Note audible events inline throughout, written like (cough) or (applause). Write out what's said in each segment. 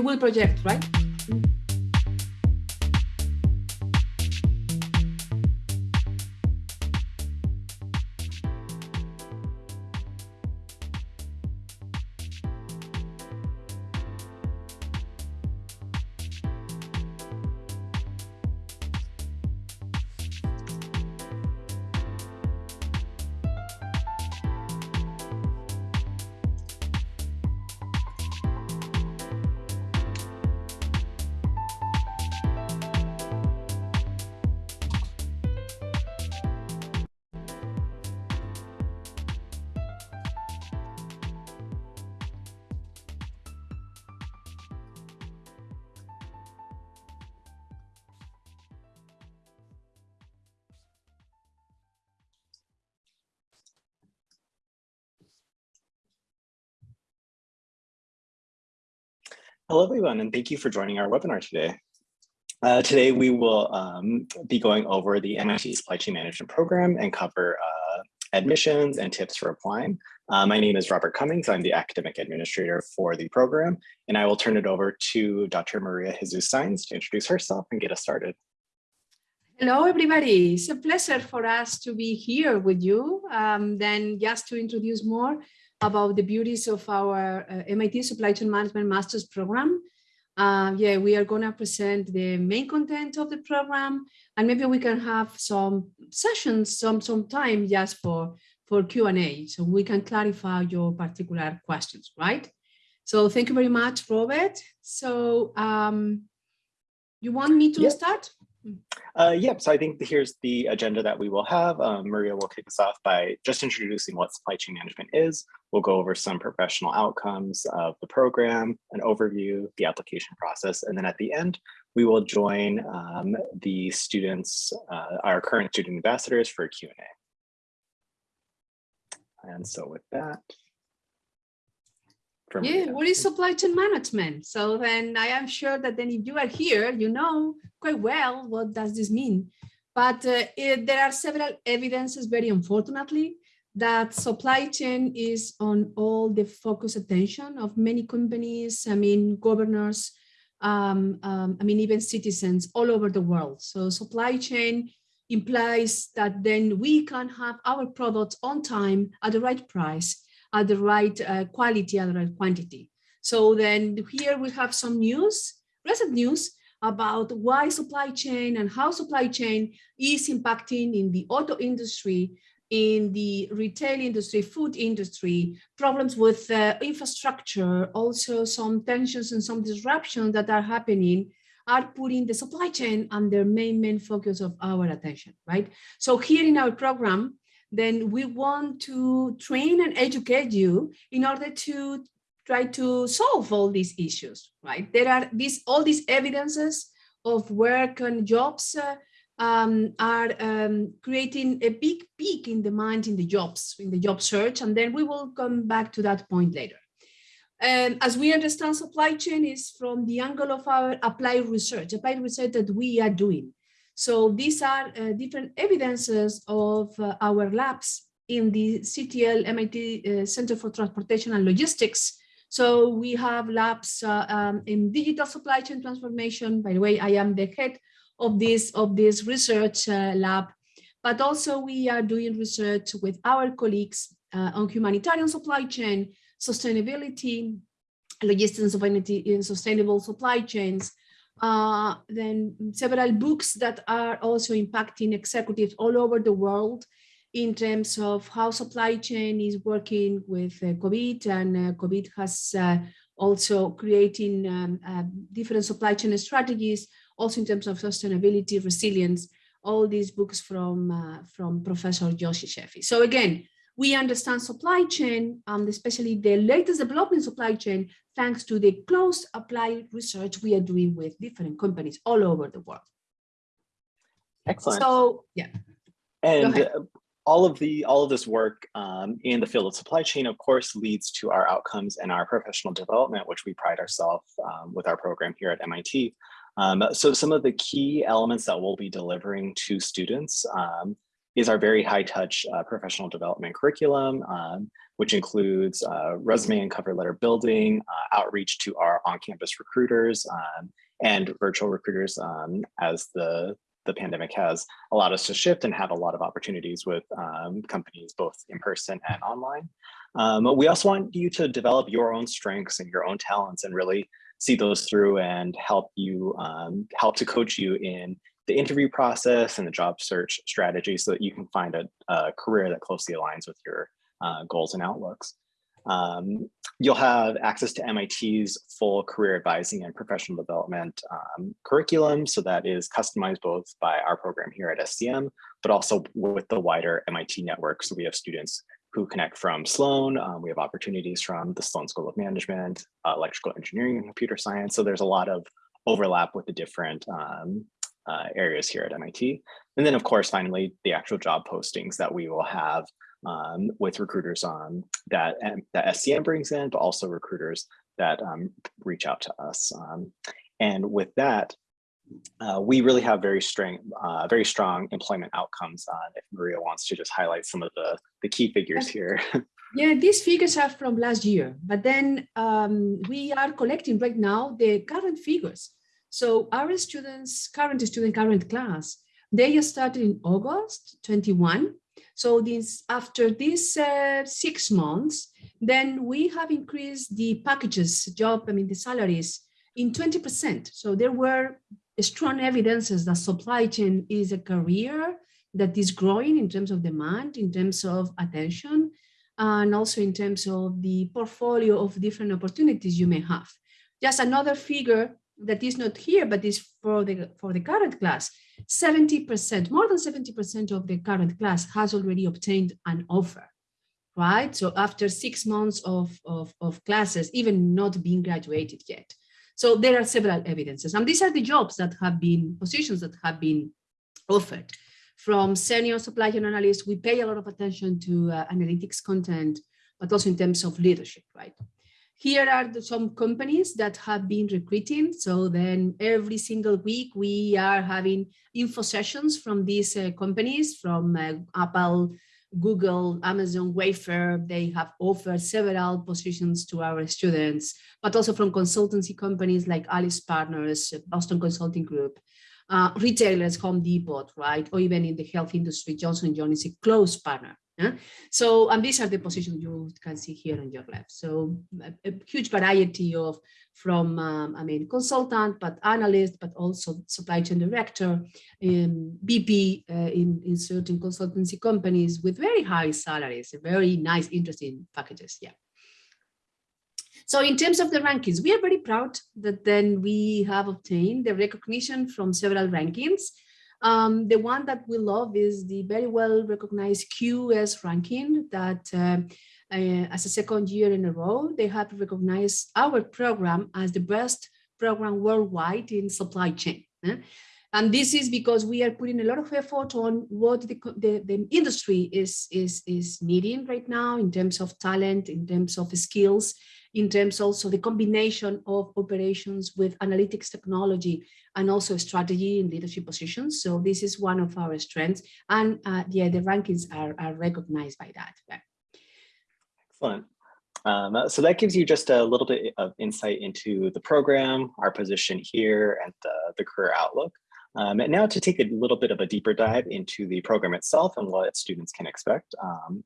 You will project, right? Hello, everyone, and thank you for joining our webinar today. Uh, today, we will um, be going over the MIT Supply Chain Management Program and cover uh, admissions and tips for applying. Uh, my name is Robert Cummings. I'm the academic administrator for the program, and I will turn it over to Dr. Maria Jesus Saenz to introduce herself and get us started. Hello, everybody. It's a pleasure for us to be here with you. Um, then just to introduce more, about the beauties of our uh, MIT Supply Chain Management Master's Program. Uh, yeah, we are going to present the main content of the program, and maybe we can have some sessions, some some time just for for Q&A, so we can clarify your particular questions, right? So thank you very much, Robert. So um, you want me to yep. start? Uh, yep, so I think here's the agenda that we will have. Um, Maria will kick us off by just introducing what supply chain management is. We'll go over some professional outcomes of the program, an overview, the application process, and then at the end, we will join um, the students, uh, our current student ambassadors for Q&A. And so with that, yeah, what is supply chain management? So then I am sure that then if you are here, you know quite well what does this mean. But uh, it, there are several evidences, very unfortunately, that supply chain is on all the focus attention of many companies, I mean, governors, um, um, I mean, even citizens all over the world. So supply chain implies that then we can have our products on time at the right price at the right uh, quality, at the right quantity. So then here we have some news, recent news about why supply chain and how supply chain is impacting in the auto industry, in the retail industry, food industry, problems with uh, infrastructure, also some tensions and some disruptions that are happening are putting the supply chain under main, main focus of our attention, right? So here in our program, then we want to train and educate you in order to try to solve all these issues, right? There are these all these evidences of work and jobs uh, um, are um, creating a big peak in demand in the jobs, in the job search, and then we will come back to that point later. And as we understand supply chain is from the angle of our applied research, applied research that we are doing. So these are uh, different evidences of uh, our labs in the CTL MIT uh, Center for Transportation and Logistics. So we have labs um, in digital supply chain transformation. By the way, I am the head of this, of this research lab, but also we are doing research with our colleagues uh, on humanitarian supply chain, sustainability, logistics of energy in sustainable supply chains, uh, then several books that are also impacting executives all over the world in terms of how supply chain is working with uh, COVID and uh, COVID has uh, also creating um, uh, different supply chain strategies, also in terms of sustainability, resilience, all these books from, uh, from Professor Yossi Sheffi. So again, we understand supply chain, and especially the latest development supply chain, thanks to the close applied research we are doing with different companies all over the world. Excellent. So, yeah. And all of the all of this work um, in the field of supply chain, of course, leads to our outcomes and our professional development, which we pride ourselves um, with our program here at MIT. Um, so some of the key elements that we'll be delivering to students um, is our very high touch uh, professional development curriculum, um, which includes uh, resume and cover letter building, uh, outreach to our on-campus recruiters um, and virtual recruiters um, as the, the pandemic has allowed us to shift and have a lot of opportunities with um, companies both in person and online. Um, we also want you to develop your own strengths and your own talents and really see those through and help you um, help to coach you in the interview process and the job search strategy so that you can find a, a career that closely aligns with your uh, goals and outlooks. Um, you'll have access to MIT's full career advising and professional development um, curriculum. So that is customized both by our program here at SCM, but also with the wider MIT network. So we have students who connect from Sloan. Um, we have opportunities from the Sloan School of Management, uh, Electrical Engineering and Computer Science. So there's a lot of overlap with the different um, uh, areas here at MIT. And then of course, finally, the actual job postings that we will have um, with recruiters on that, that SCM brings in, but also recruiters that um, reach out to us. Um, and with that, uh, we really have very strong, uh, very strong employment outcomes. Uh, if Maria wants to just highlight some of the, the key figures here. (laughs) yeah, these figures are from last year, but then um, we are collecting right now the current figures. So our students, current student, current class, they just started in August 21. So this after these uh, six months, then we have increased the packages, job, I mean the salaries in 20%. So there were strong evidences that supply chain is a career that is growing in terms of demand, in terms of attention, and also in terms of the portfolio of different opportunities you may have. Just another figure that is not here, but is for the, for the current class, 70%, more than 70% of the current class has already obtained an offer, right? So after six months of, of, of classes, even not being graduated yet. So there are several evidences, and these are the jobs that have been, positions that have been offered. From senior supply chain analyst, we pay a lot of attention to uh, analytics content, but also in terms of leadership, right? Here are the, some companies that have been recruiting. So then every single week we are having info sessions from these uh, companies, from uh, Apple, Google, Amazon, Wayfair. They have offered several positions to our students, but also from consultancy companies like AlixPartners, Boston Consulting Group, uh, retailers, Home Depot, right? Or even in the health industry, Johnson Johnson is a close partner yeah? So, and these are the positions you can see here on your left. So a, a huge variety of from, um, I mean, consultant, but analyst, but also supply chain director, um, BP uh, in, in certain consultancy companies with very high salaries, very nice, interesting packages. Yeah. So in terms of the rankings, we are very proud that then we have obtained the recognition from several rankings. Um, the one that we love is the very well recognized QS ranking that uh, uh, as a second year in a row, they have recognized our program as the best program worldwide in supply chain. Eh? And this is because we are putting a lot of effort on what the, the, the, industry is, is, is needing right now in terms of talent, in terms of skills, in terms also the combination of operations with analytics technology and also strategy and leadership positions. So this is one of our strengths. And uh, yeah, the rankings are, are recognized by that. Excellent. Um, so that gives you just a little bit of insight into the program, our position here, and the, the career outlook. Um, and now to take a little bit of a deeper dive into the program itself and what students can expect. Um,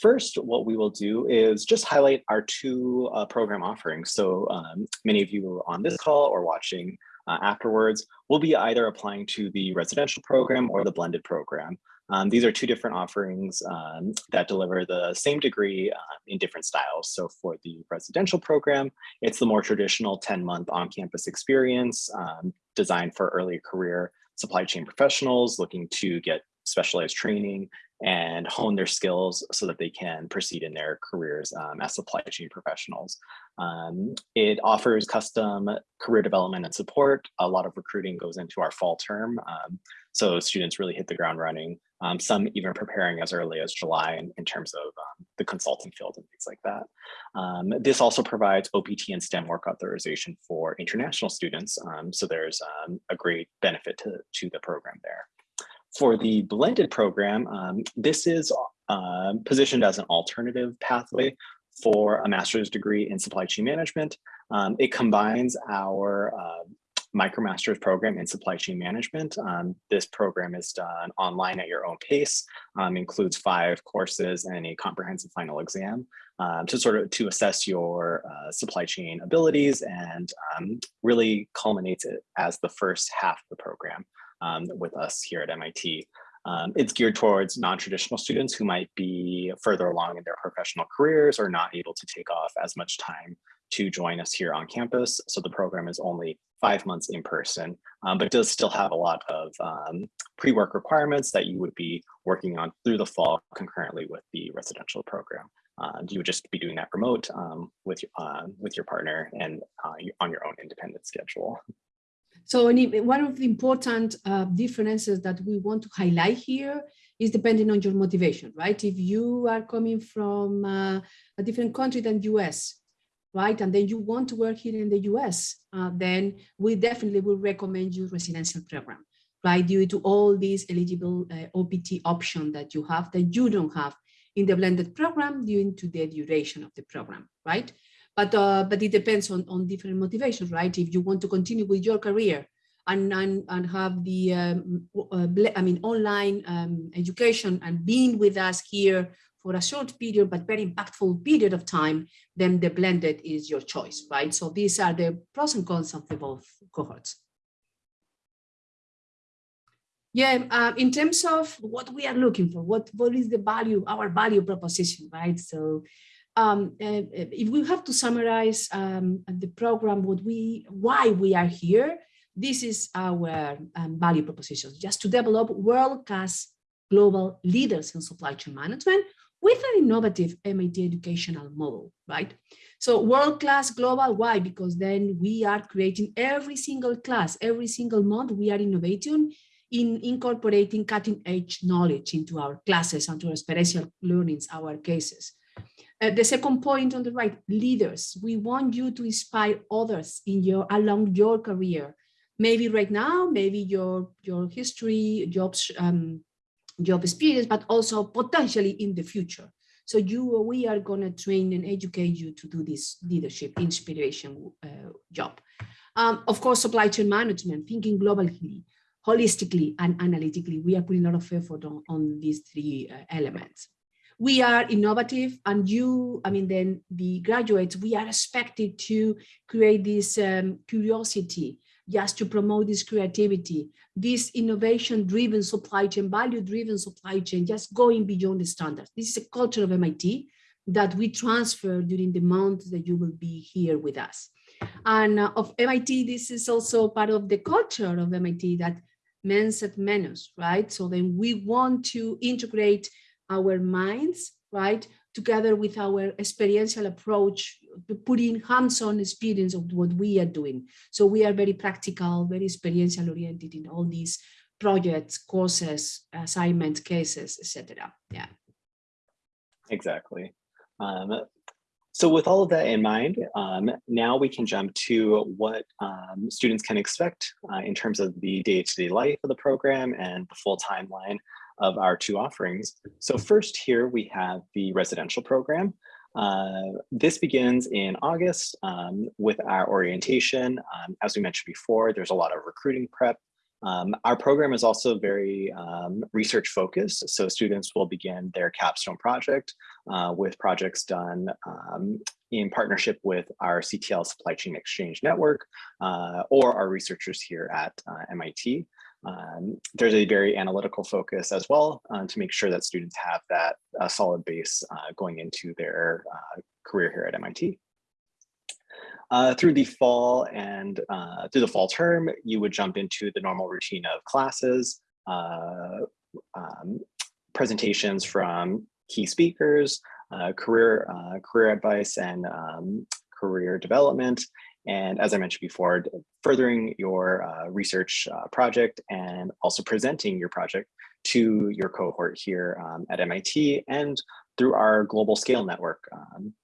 First, what we will do is just highlight our two uh, program offerings. So um, many of you on this call or watching uh, afterwards will be either applying to the residential program or the blended program. Um, these are two different offerings um, that deliver the same degree uh, in different styles. So for the residential program, it's the more traditional 10-month on-campus experience um, designed for early career supply chain professionals looking to get specialized training and hone their skills so that they can proceed in their careers um, as supply chain professionals. Um, it offers custom career development and support. A lot of recruiting goes into our fall term. Um, so students really hit the ground running. Um, some even preparing as early as July in, in terms of um, the consulting field and things like that. Um, this also provides OPT and STEM work authorization for international students. so there's a great benefit to, to the program there. For the blended program, um, this is uh, positioned as an alternative pathway for a master's degree in supply chain management. Um, it combines our uh, MicroMasters program in supply chain management. Um, this program is done online at your own pace, um, includes five courses and a comprehensive final exam um, to sort of to assess your uh, supply chain abilities and um, really culminates it as the first half of the program um, with us here at MIT. Um, it's geared towards non-traditional students who might be further along in their professional careers or not able to take off as much time to join us here on campus. So the program is only five months in person, um, but does still have a lot of um, pre-work requirements that you would be working on through the fall concurrently with the residential program. Uh, you would just be doing that remote um, with, uh, with your partner and uh, on your own independent schedule. So one of the important uh, differences that we want to highlight here is depending on your motivation, right? If you are coming from uh, a different country than US, right? And then you want to work here in the US, uh, then we definitely will recommend you residential program, right? Due to all these eligible uh, OPT option that you have that you don't have in the blended program due to the duration of the program, right? But, uh, but it depends on, on different motivations, right? If you want to continue with your career and, and, and have the, um, uh, I mean, online um, education and being with us here for a short period, but very impactful period of time, then the blended is your choice, right? So these are the pros and cons of the both cohorts. Yeah, uh, in terms of what we are looking for, what, what is the value, our value proposition, right? So um, uh, if we have to summarize um, the program, what we, why we are here, this is our um, value proposition, just to develop world-class global leaders in supply chain management with an innovative MIT educational model, right? So world-class global, why? Because then we are creating every single class, every single month, we are innovating in incorporating cutting edge knowledge into our classes and to our special learnings, our cases. Uh, the second point on the right, leaders. We want you to inspire others in your along your career. Maybe right now, maybe your your history, jobs, um, job experience, but also potentially in the future. So you, we are going to train and educate you to do this leadership inspiration uh, job. Um, of course, supply chain management, thinking globally, holistically and analytically. We are putting a lot of effort on, on these three uh, elements. We are innovative and you, I mean, then the graduates, we are expected to create this um, curiosity just to promote this creativity, this innovation-driven supply chain, value-driven supply chain, just going beyond the standards. This is a culture of MIT that we transfer during the month that you will be here with us. And uh, of MIT, this is also part of the culture of MIT that mens et manus, right? So then we want to integrate our minds, right? Together with our experiential approach putting hands-on experience of what we are doing. So we are very practical, very experiential oriented in all these projects, courses, assignments, cases, etc. Yeah. Exactly. Um, so with all of that in mind, um, now we can jump to what um, students can expect uh, in terms of the day-to-day -day life of the program and the full timeline of our two offerings. So first here we have the residential program. Uh, this begins in August um, with our orientation. Um, as we mentioned before, there's a lot of recruiting prep um, our program is also very um, research focused, so students will begin their capstone project uh, with projects done um, in partnership with our CTL Supply Chain Exchange Network uh, or our researchers here at uh, MIT. Um, there's a very analytical focus as well uh, to make sure that students have that uh, solid base uh, going into their career here at MIT. Uh, through the fall and uh, through the fall term, you would jump into the normal routine of classes, uh, um, presentations from key speakers, uh, career uh, career advice and um, career development. And as I mentioned before, furthering your uh, research project and also presenting your project to your cohort here um, at MIT and through our global scale network. Um,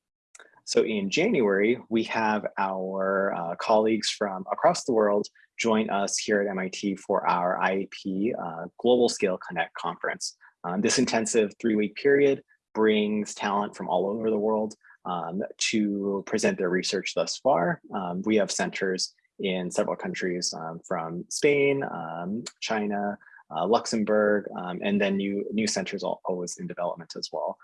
so in January, we have our uh, colleagues from across the world join us here at MIT for our IAP uh, Global Scale Connect conference. Um, this intensive three-week period brings talent from all over the world um, to present their research thus far. Um, we have centers in several countries um, from Spain, um, China, uh, Luxembourg, um, and then new, new centers always in development as well.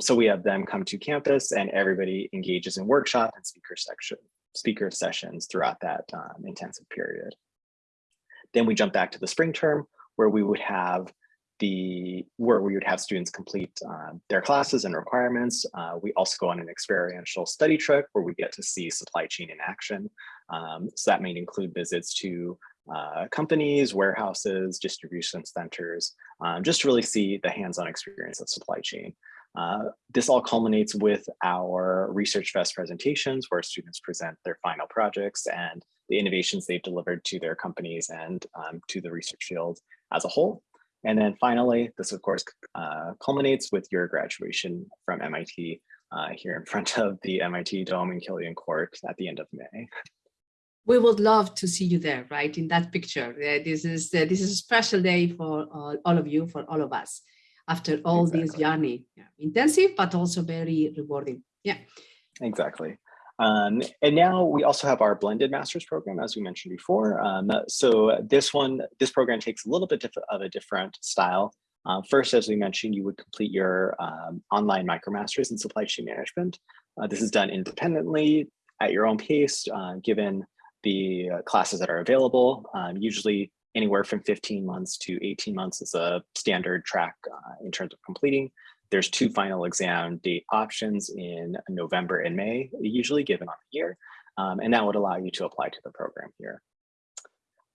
So we have them come to campus and everybody engages in workshop and speaker section, speaker sessions throughout that intensive period. Then we jump back to the spring term where we would have the where we would have students complete uh, their classes and requirements. Uh, we also go on an experiential study trip where we get to see supply chain in action. Um, so that may include visits to uh, companies, warehouses, distribution centers, um, just to really see the hands-on experience of supply chain. Uh, this all culminates with our Research Fest presentations where students present their final projects and the innovations they've delivered to their companies and um, to the research field as a whole. And then finally, this of course uh, culminates with your graduation from MIT uh, here in (laughs) front of the MIT Dome in Killian Court at the end of May. We would love to see you there, right, in that picture. Uh, this is uh, this is a special day for all, all of you, for all of us, after all exactly. this journey. Yeah. Intensive, but also very rewarding. Yeah. Exactly. Um, and now we also have our blended master's program, as we mentioned before. Um, so this one, this program takes a little bit of a different style. Uh, first, as we mentioned, you would complete your um, online micromasters in supply chain management. Uh, this is done independently at your own pace, uh, given the classes that are available. Um, usually anywhere from 15 months to 18 months is a standard track uh, in terms of completing. There's two final exam date options in November and May, usually given on the year, um, and that would allow you to apply to the program here.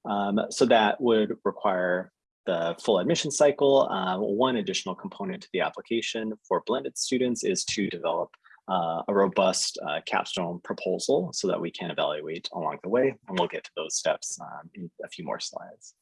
Um, so that would require the full admission cycle. Uh, one additional component to the application for blended students is to develop uh, a robust uh, capstone proposal so that we can evaluate along the way, and we'll get to those steps um, in a few more slides.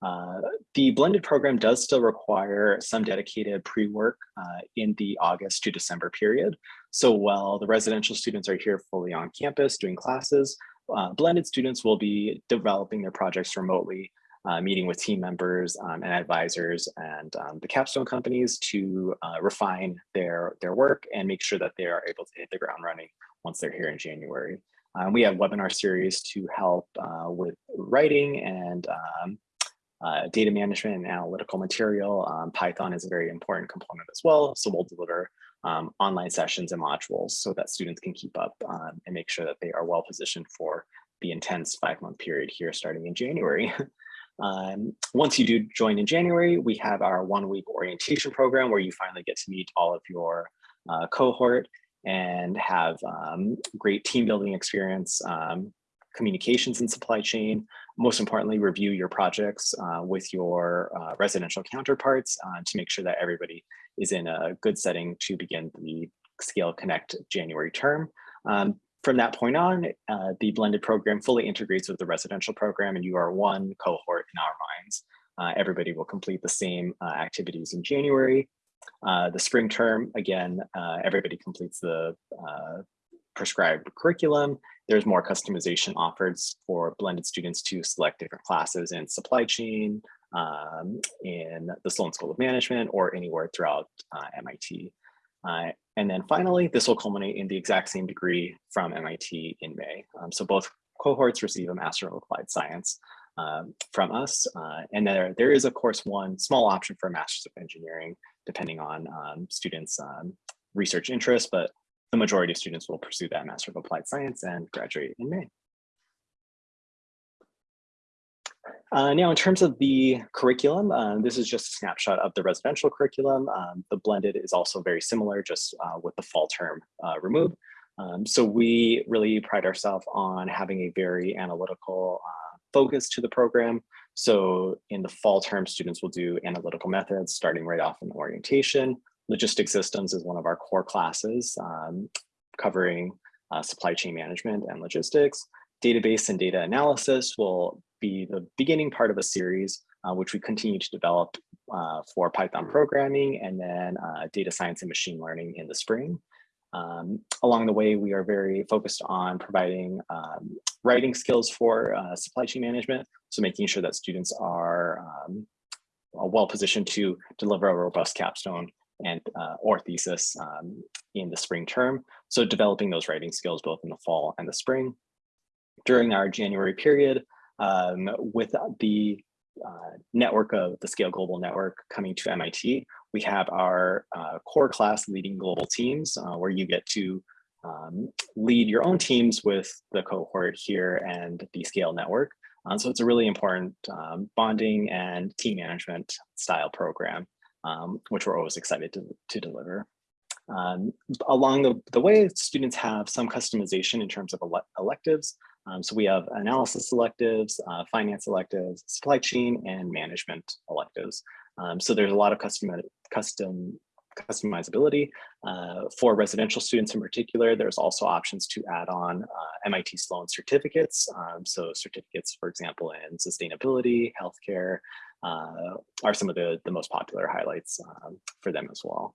Uh, the blended program does still require some dedicated pre-work uh, in the August to December period. So while the residential students are here fully on campus doing classes, uh, blended students will be developing their projects remotely, uh, meeting with team members um, and advisors and um, the capstone companies to uh, refine their, their work and make sure that they are able to hit the ground running once they're here in January. Um, we have webinar series to help with writing and um, uh, data management and analytical material. Um, Python is a very important component as well. So we'll deliver um, online sessions and modules so that students can keep up um, and make sure that they are well positioned for the intense five month period here starting in January. (laughs) Um, once you do join in January, we have our one week orientation program where you finally get to meet all of your uh, cohort and have um, great team building experience, um, communications and supply chain, most importantly, review your projects uh, with your uh, residential counterparts uh, to make sure that everybody is in a good setting to begin the Scale Connect January term. Um, from that point on, uh, the blended program fully integrates with the residential program and you are one cohort in our minds. Uh, everybody will complete the same uh, activities in January. the spring term, again, everybody completes the prescribed curriculum. There's more customization offered for blended students to select different classes in supply chain, um, in the Sloan School of Management, or anywhere throughout uh, MIT. Uh, and then finally, this will culminate in the exact same degree from MIT in May. Um, so both cohorts receive a Master of Applied Science um, from us. Uh, and there, there is, of course, one small option for a Master's of Engineering, depending on um, students' um, research interests, but the majority of students will pursue that Master of Applied Science and graduate in May. Uh, now, in terms of the curriculum, uh, this is just a snapshot of the residential curriculum. Um, the blended is also very similar, just uh, with the fall term uh, removed. Um, so we really pride ourselves on having a very analytical uh, focus to the program. So in the fall term, students will do analytical methods, starting right off in orientation, Logistics systems is one of our core classes um, covering uh, supply chain management and logistics. Database and data analysis will be the beginning part of a series, uh, which we continue to develop uh, for Python programming and then uh, data science and machine learning in the spring. Um, along the way, we are very focused on providing um, writing skills for uh, supply chain management. So making sure that students are um, well positioned to deliver a robust capstone and uh, or thesis um, in the spring term. So developing those writing skills both in the fall and the spring. During our January period, um, with the uh, network of the Scale Global Network coming to MIT, we have our uh, core class leading global teams uh, where you get to um, lead your own teams with the cohort here and the Scale Network. Um, so it's a really important um, bonding and team management style program, um, which we're always excited to, to deliver. Um, along the, the way, students have some customization in terms of ele electives. Um, so we have analysis electives, uh, finance electives, supply chain, and management electives. Um, so there's a lot of custom, custom customizability. Uh, for residential students in particular, there's also options to add on uh, MIT Sloan certificates. Um, so certificates, for example, in sustainability, healthcare, are some of the, the most popular highlights um, for them as well.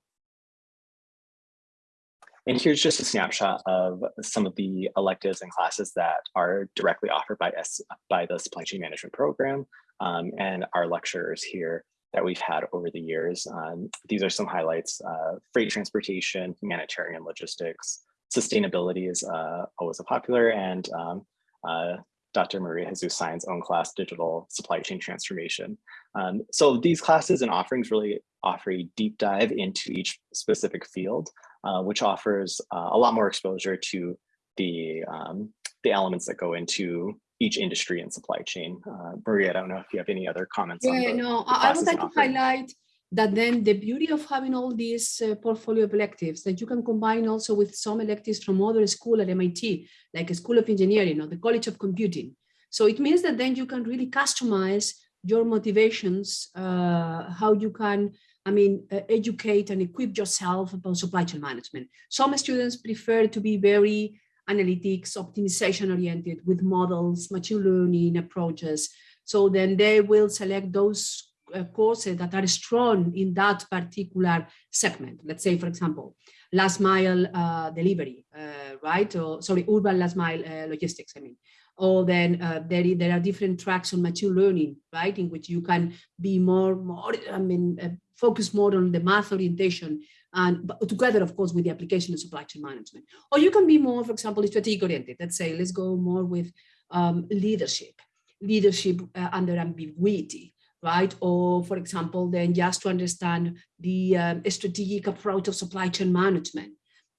And here's just a snapshot of some of the electives and classes that are directly offered by, S, by the supply chain management program um, and our lecturers here that we've had over the years. Um, these are some highlights, uh, freight transportation, humanitarian logistics, sustainability is uh, always a popular, and um, uh, Dr. Maria Jesus Saenz own class, Digital Supply Chain Transformation. Um, so these classes and offerings really offer a deep dive into each specific field, uh, which offers uh, a lot more exposure to the, um, the elements that go into each industry and supply chain. Uh, Maria, I don't know if you have any other comments. Yeah, no, I would like to highlight that then the beauty of having all these uh, portfolio of electives that you can combine also with some electives from other school at MIT, like a School of Engineering or the College of Computing. So it means that then you can really customize your motivations, uh, how you can, I mean, uh, educate and equip yourself about supply chain management. Some students prefer to be very analytics, optimization oriented with models, machine learning approaches. So then they will select those courses that are strong in that particular segment. Let's say, for example, last mile uh, delivery, uh, right? Or sorry, urban last mile uh, logistics, I mean. Or then uh, there, there are different tracks on machine learning, right? In which you can be more, more I mean, uh, focus more on the math orientation and together, of course, with the application of supply chain management. Or you can be more, for example, strategic oriented. Let's say, let's go more with um, leadership, leadership uh, under ambiguity, right? Or, for example, then just to understand the um, strategic approach of supply chain management,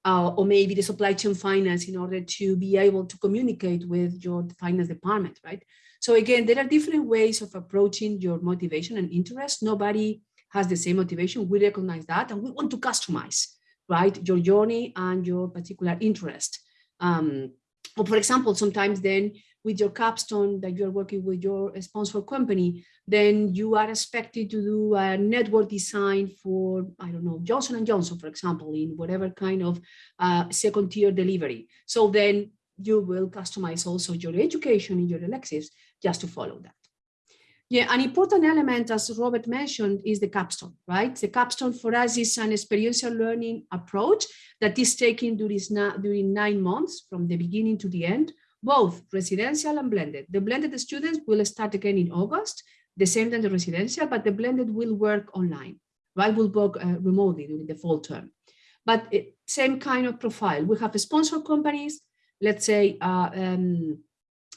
uh, or maybe the supply chain finance in order to be able to communicate with your finance department, right? So again, there are different ways of approaching your motivation and interest. Nobody has the same motivation. We recognize that and we want to customize, right, your journey and your particular interest. Um, or for example, sometimes then with your capstone that you're working with your sponsor company, then you are expected to do a network design for, I don't know, Johnson & Johnson, for example, in whatever kind of uh, second tier delivery. So then you will customize also your education in your electives just to follow that. Yeah, an important element, as Robert mentioned, is the capstone, right? The capstone for us is an experiential learning approach that is taken during, nine months from the beginning to the end, both residential and blended. The blended students will start again in August, the same than the residential, but the blended will work online, right? Will work uh, remotely during the fall term. But it, same kind of profile. We have sponsor companies, let's say uh, um,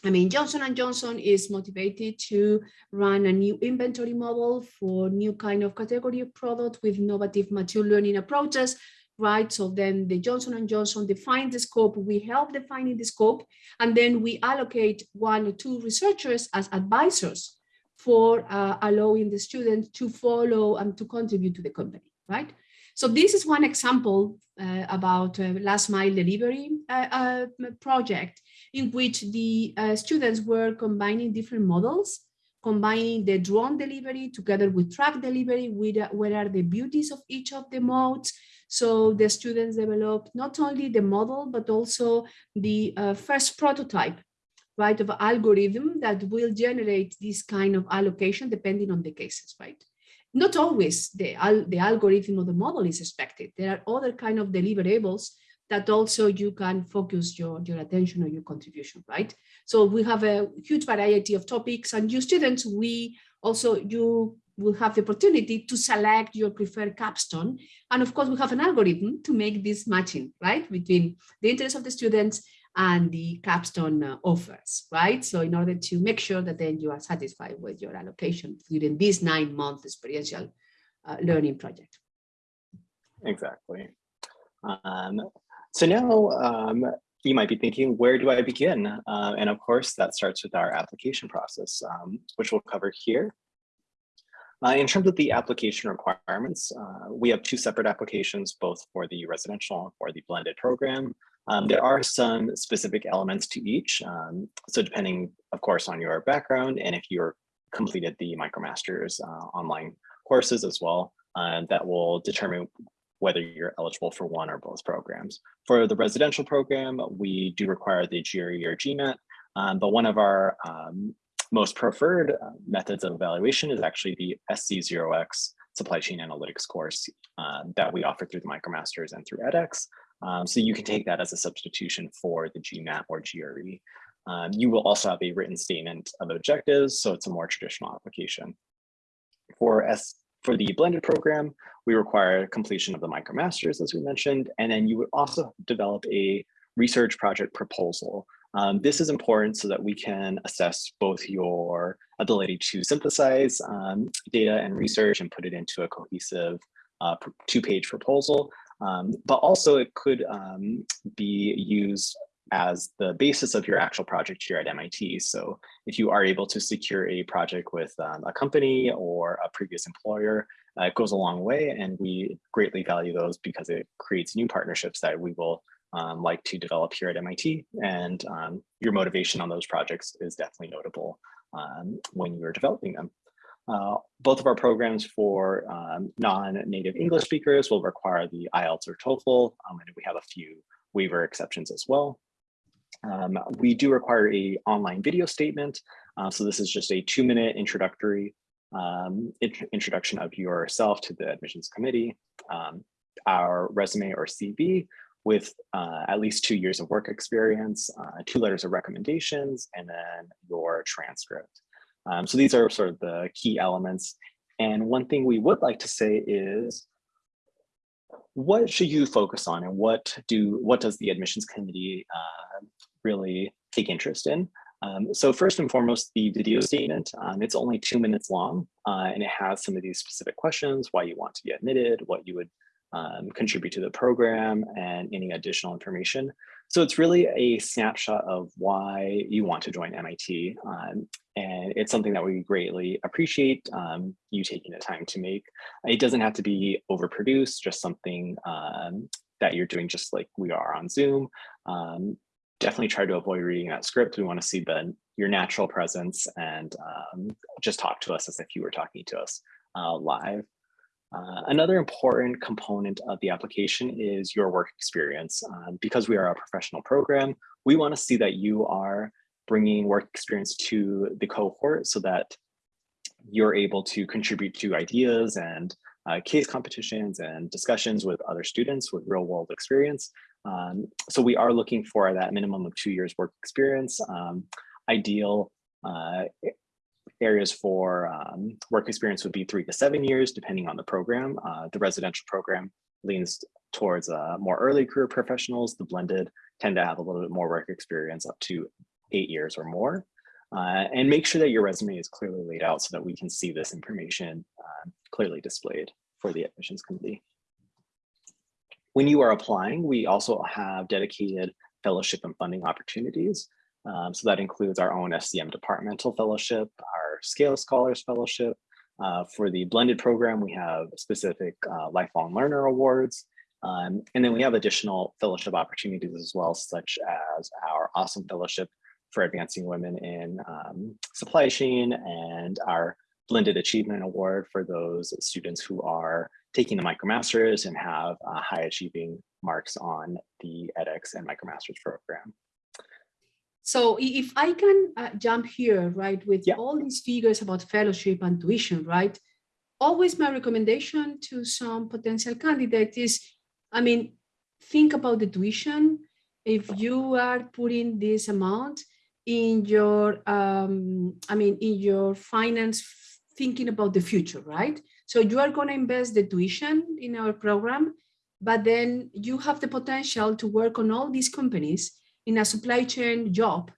I mean, Johnson & Johnson is motivated to run a new inventory model for new kind of category of product with innovative machine learning approaches, right? So then the Johnson & Johnson defines the scope, we help defining the scope, and then we allocate one or two researchers as advisors for uh, allowing the students to follow and to contribute to the company, right? So this is one example uh, about uh, last mile delivery uh, uh project in which the uh, students were combining different models, combining the drone delivery together with truck delivery, with, uh, what are the beauties of each of the modes. So the students developed not only the model, but also the uh, first prototype right, of algorithm that will generate this kind of allocation depending on the cases, right? Not always the, the algorithm or the model is expected. There are other kind of deliverables that also you can focus your, your attention or your contribution, right? So we have a huge variety of topics and you students, we also, you will have the opportunity to select your preferred capstone. And of course, we have an algorithm to make this matching, right, between the interest of the students and the capstone uh, offers, right? So in order to make sure that then you are satisfied with your allocation during this nine month experiential uh, learning project. Exactly. Um, so now um, you might be thinking, where do I begin? Uh, and of course, that starts with our application process, um, which we'll cover here. Uh, in terms of the application requirements, uh, we have two separate applications, both for the residential and for the blended program. Um, there are some specific elements to each. Um, so depending, of course, on your background and if you're completed the MicroMasters uh, online courses as well, uh, that will determine whether you're eligible for one or both programs. For the residential program, we do require the GRE or GMAT, um, but one of our um, most preferred uh, methods of evaluation is actually the SC0X supply chain analytics course uh, that we offer through the MicroMasters and through edX. Um, so you can take that as a substitution for the GMAT or GRE. Um, you will also have a written statement of objectives, so it's a more traditional application. For S for the blended program, we require completion of the MicroMasters, as we mentioned, and then you would also develop a research project proposal. Um, this is important so that we can assess both your ability to synthesize um, data and research and put it into a cohesive uh, two-page proposal, um, but also it could um, be used as the basis of your actual project here at MIT. So if you are able to secure a project with um, a company or a previous employer, uh, it goes a long way and we greatly value those because it creates new partnerships that we will um, like to develop here at MIT and um, your motivation on those projects is definitely notable um, when you're developing them. Uh, both of our programs for um, non-native English speakers will require the IELTS or TOEFL, um, and we have a few waiver exceptions as well. Um, we do require a online video statement. Uh, so this is just a two minute introductory um, int introduction of yourself to the admissions committee, um, our resume or CV with uh, at least two years of work experience, uh, two letters of recommendations, and then your transcript. Um, so these are sort of the key elements. And one thing we would like to say is what should you focus on and what do what does the admissions committee uh, really take interest in? Um, so first and foremost, the video statement, um, it's only two minutes long uh, and it has some of these specific questions, why you want to be admitted, what you would um, contribute to the program and any additional information. So it's really a snapshot of why you want to join MIT. Um, and it's something that we greatly appreciate um, you taking the time to make. It doesn't have to be overproduced, just something um, that you're doing just like we are on Zoom. Um, definitely try to avoid reading that script. We want to see the, your natural presence and um, just talk to us as if you were talking to us uh, live. Uh, another important component of the application is your work experience. Um, because we are a professional program, we want to see that you are bringing work experience to the cohort so that you're able to contribute to ideas and uh, case competitions and discussions with other students with real world experience. Um, so we are looking for that minimum of two years work experience. Um, ideal uh, areas for um, work experience would be three to seven years, depending on the program. Uh, the residential program leans towards uh, more early career professionals. The blended tend to have a little bit more work experience up to eight years or more. Uh, and make sure that your resume is clearly laid out so that we can see this information uh, clearly displayed for the admissions committee. When you are applying, we also have dedicated fellowship and funding opportunities. Um, so that includes our own SCM departmental fellowship, Scale Scholars Fellowship. Uh, for the blended program, we have specific uh, lifelong learner awards. Um, and then we have additional fellowship opportunities as well, such as our awesome fellowship for advancing women in um, supply chain and our blended achievement award for those students who are taking the MicroMasters and have uh, high achieving marks on the edX and MicroMasters program. So if I can uh, jump here, right, with yeah. all these figures about fellowship and tuition, right, always my recommendation to some potential candidate is, I mean, think about the tuition if you are putting this amount in your, um, I mean, in your finance, thinking about the future, right? So you are going to invest the tuition in our program, but then you have the potential to work on all these companies in a supply chain job,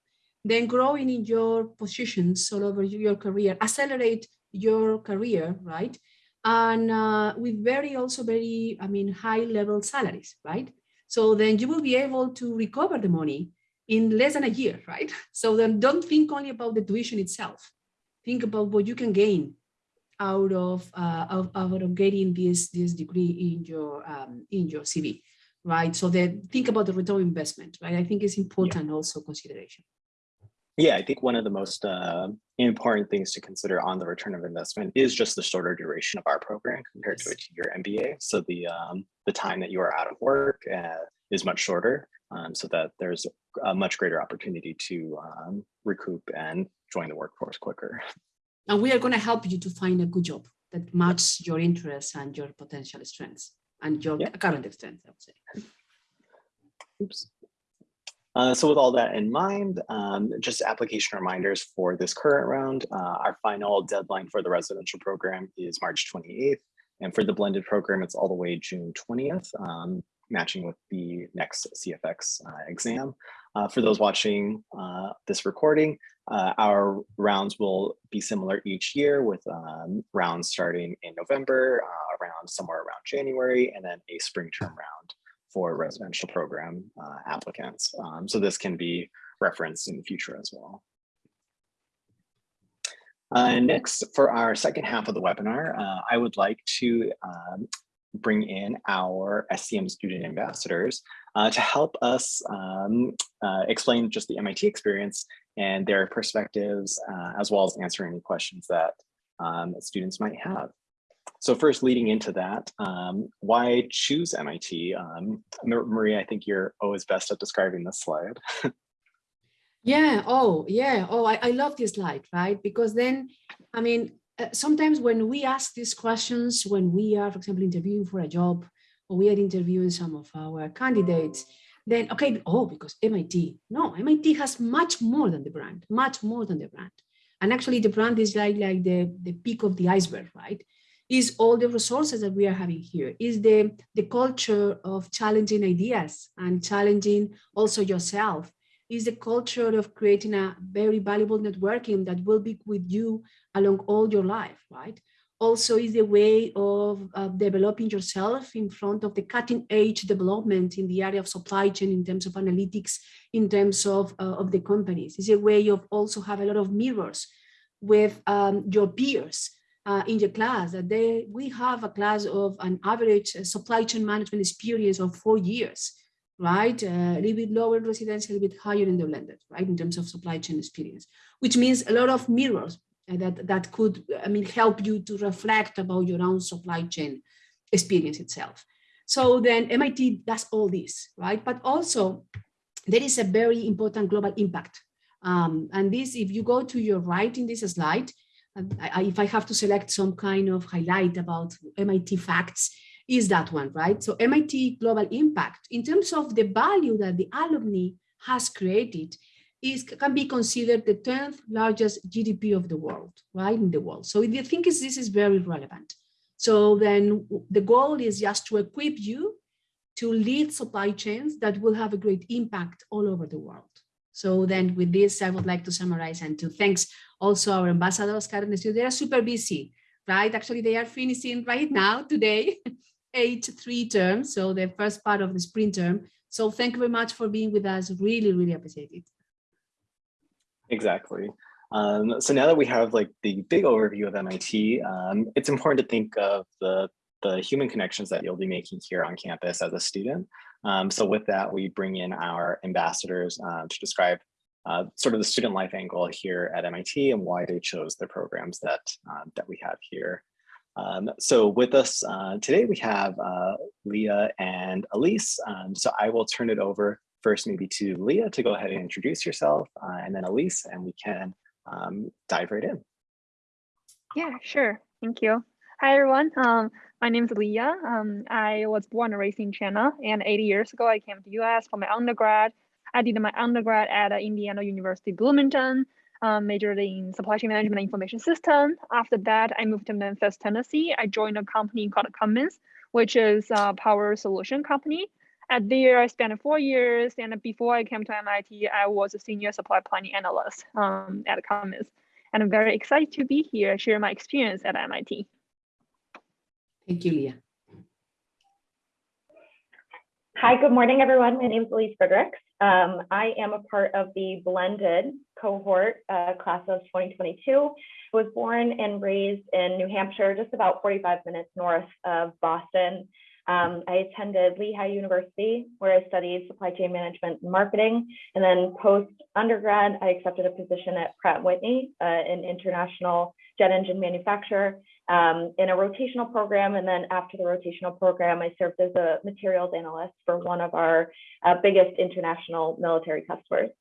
then growing in your positions all over your career, accelerate your career, right? And uh, with very also very, I mean, high level salaries, right? So then you will be able to recover the money in less than a year, right? (laughs) So then don't think only about the tuition itself. Think about what you can gain out of, uh, out of getting this, this degree in your, um, in your CV, right? So then think about the return investment, right? I think it's important yeah. also consideration. Yeah, I think one of the most uh, important things to consider on the return of investment is just the shorter duration of our program compared to a two-year MBA. So the um, the time that you are out of work uh, is much shorter, um, so that there's a much greater opportunity to um, recoup and join the workforce quicker. And we are going to help you to find a good job that matches your interests and your potential strengths and your current extent, I would say. Oops. Uh, so with all that in mind, um, just application reminders for this current round. Uh, our final deadline for the residential program is March 28th. And for the blended program, it's all the way June 20th, um, matching with the next CFX uh, exam. Uh, for those watching uh, this recording, uh, our rounds will be similar each year with um, rounds starting in November, around somewhere around January, and then a spring term round for residential program uh, applicants. Um, so this can be referenced in the future as well. Uh, next, for our second half of the webinar, uh, I would like to um, bring in our SCM student ambassadors uh, to help us um, uh, explain just the MIT experience and their perspectives, uh, as well as answer any questions that um, students might have. So first leading into that, um, why choose MIT? Um, Maria, I think you're always best at describing this slide. (laughs) yeah, oh, yeah, oh, I, I love this slide, right? Because then, I mean, uh, sometimes when we ask these questions, when we are, for example, interviewing for a job, we are interviewing some of our candidates, then, okay, oh, because MIT. No, MIT has much more than the brand, much more than the brand. And actually the brand is like, like the, the peak of the iceberg, right? is all the resources that we are having here, is the, the culture of challenging ideas and challenging also yourself, is the culture of creating a very valuable networking that will be with you along all your life, right? Also is the way of uh, developing yourself in front of the cutting edge development in the area of supply chain in terms of analytics, in terms of, uh, of the companies. It's a way of also have a lot of mirrors with um, your peers uh, in your class. That they we have a class of an average uh, supply chain management experience of four years right? Uh, a little bit lower in residential a little bit higher in the blended right? In terms of supply chain experience which means a lot of mirrors that that could i mean help you to reflect about your own supply chain experience itself. So then mit does all this right? But also there is a very important global impact. Um, and this if you go to your right in this slide I, if I have to select some kind of highlight about MIT facts, is that one, right? So MIT Global Impact, in terms of the value that the alumni has created, is can be considered the 10th largest GDP of the world, right, in the world. So I think is, this is very relevant. So then the goal is just to equip you to lead supply chains that will have a great impact all over the world. So then with this, I would like to summarize and to thanks also our ambassadors, Karen and they are super busy, right? Actually, they are finishing right now, today, (laughs) eight three terms. So the first part of the spring term. So thank you very much for being with us. Really, really appreciate it. Exactly. Um, so now that we have like the big overview of MIT, um, it's important to think of the, the human connections that you'll be making here on campus as a student. Um, so with that, we bring in our ambassadors uh, to describe uh, sort of the student life angle here at MIT and why they chose the programs that, uh, that we have here. Um, so with us uh, today, we have uh, Leah and Elise. Um, so I will turn it over first maybe to Leah to go ahead and introduce yourself uh, and then Elise, and we can um, dive right in. Yeah, sure. Thank you. Hi everyone. Um, my name is Leah. Um, I was born and raised in China, and 80 years ago I came to the US for my undergrad. I did my undergrad at uh, Indiana University Bloomington, um, majored in supply chain management and information system. After that, I moved to Memphis, Tennessee. I joined a company called Cummins, which is a power solution company. At there, I spent four years, and before I came to MIT, I was a senior supply planning analyst um, at Cummins. And I'm very excited to be here, share my experience at MIT. Thank you, Leah. Hi, good morning, everyone. My name is Elise Fredericks. Um, I am a part of the blended cohort uh, class of 2022. I was born and raised in New Hampshire, just about 45 minutes north of Boston. Um, I attended Lehigh University, where I studied supply chain management and marketing. And then post undergrad, I accepted a position at Pratt Whitney, uh, an international jet engine manufacturer, um, in a rotational program. And then after the rotational program, I served as a materials analyst for one of our uh, biggest international military customers.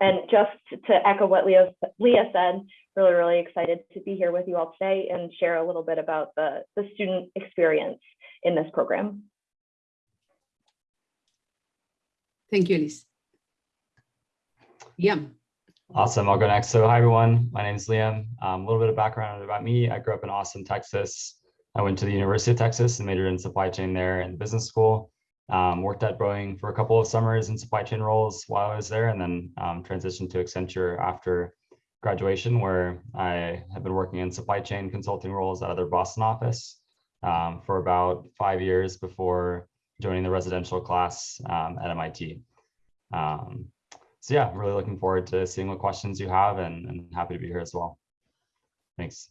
And just to echo what Leah, Leah said, really, really excited to be here with you all today and share a little bit about the, the student experience in this program. Thank you, Elise. Yeah. Awesome. I'll go next. So hi, everyone. My name is Liam. Um, a little bit of background about me. I grew up in Austin, Texas. I went to the University of Texas and majored in supply chain there in business school. Um, worked at Boeing for a couple of summers in supply chain roles while I was there and then um, transitioned to Accenture after graduation where I have been working in supply chain consulting roles at other Boston office um, for about five years before joining the residential class um, at MIT. Um, so yeah, I'm really looking forward to seeing what questions you have and, and happy to be here as well. Thanks.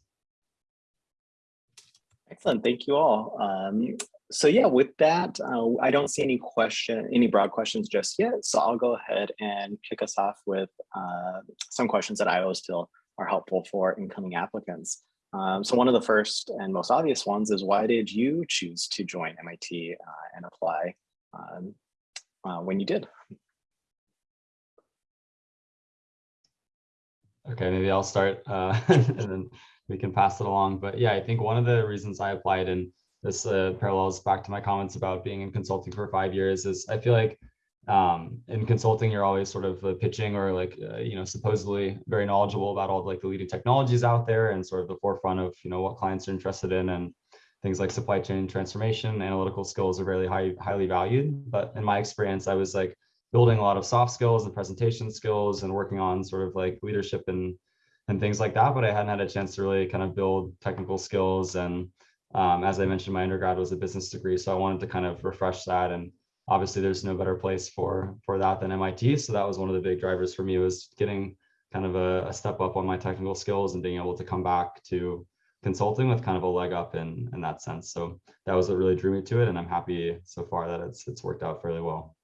Excellent. Thank you all. Um, so yeah, with that, uh, I don't see any question, any broad questions just yet. So I'll go ahead and kick us off with uh, some questions that I always feel are helpful for incoming applicants. Um, so one of the first and most obvious ones is why did you choose to join MIT uh, and apply um, uh, when you did? Okay, maybe I'll start uh, (laughs) and then we can pass it along. But yeah, I think one of the reasons I applied and this uh, parallels back to my comments about being in consulting for five years is I feel like um, in consulting, you're always sort of uh, pitching or like, uh, you know, supposedly very knowledgeable about all like the leading technologies out there and sort of the forefront of, you know, what clients are interested in and things like supply chain transformation, analytical skills are very high, highly valued. But in my experience, I was like building a lot of soft skills and presentation skills and working on sort of like leadership and, and things like that. But I hadn't had a chance to really kind of build technical skills. And um, as I mentioned, my undergrad was a business degree. So I wanted to kind of refresh that and obviously there's no better place for for that than MIT. So that was one of the big drivers for me was getting kind of a, a, step up on my technical skills and being able to come back to consulting with kind of a leg up in in that sense. So that was what really drew me to it, and I'm happy so far that it's it's worked out fairly well.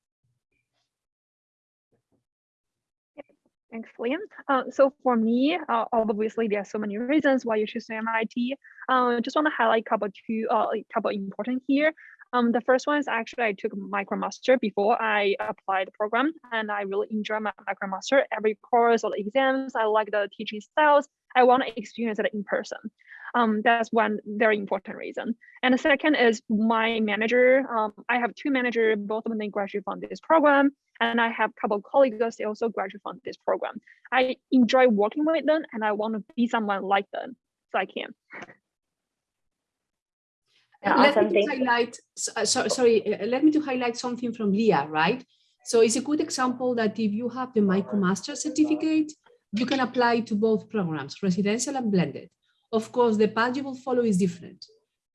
Thanks, Liam. Uh, so for me, uh, obviously there are so many reasons why you choose MIT. Uh, just want to highlight a couple two, uh, couple important here. Um, the first one is actually I took MicroMaster before I applied the program and I really enjoy my MicroMaster. Every course or the exams, I like the teaching styles. I want to experience it in person. Um, that's one very important reason. And the second is my manager. Um, I have two managers, both of them graduate from this program. And I have a couple of colleagues, they also graduate from this program. I enjoy working with them and I want to be someone like them so I can. Yeah, let awesome. me highlight, uh, so, sorry, uh, let me to highlight something from Leah, right? So it's a good example that if you have the MicroMaster certificate, you can apply to both programs, residential and blended. Of course, the path you will follow is different,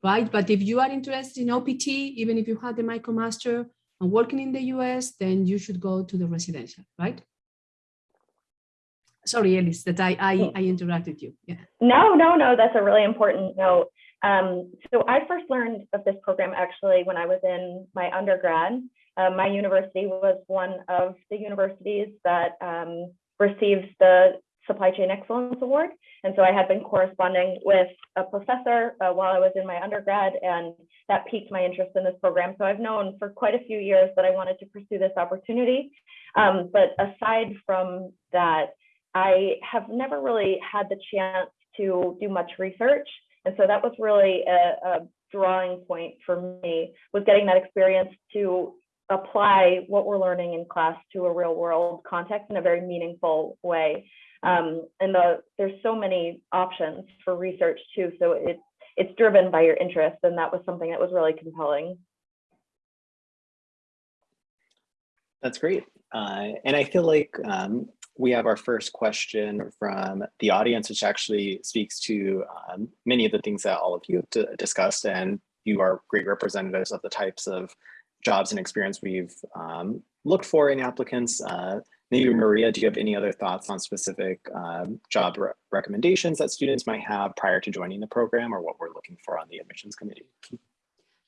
right? But if you are interested in OPT, even if you have the MicroMaster and working in the US, then you should go to the residential, right? Sorry, Alice, that I, I, I interrupted you. Yeah. No, no, no, that's a really important note. Um, so I first learned of this program actually when I was in my undergrad. Uh, my university was one of the universities that um, receives the Supply Chain Excellence Award. And so I had been corresponding with a professor uh, while I was in my undergrad, and that piqued my interest in this program. So I've known for quite a few years that I wanted to pursue this opportunity. Um, but aside from that, I have never really had the chance to do much research And so that was really a, a drawing point for me was getting that experience to apply what we're learning in class to a real world context in a very meaningful way. Um, and the, there's so many options for research too. So it's it's driven by your interest, and that was something that was really compelling. That's great. Uh, and I feel like um, we have our first question from the audience, which actually speaks to um, many of the things that all of you have discussed. And you are great representatives of the types of jobs and experience we've um, looked for in applicants. Uh, maybe Maria, do you have any other thoughts on specific um, job re recommendations that students might have prior to joining the program or what we're looking for on the admissions committee?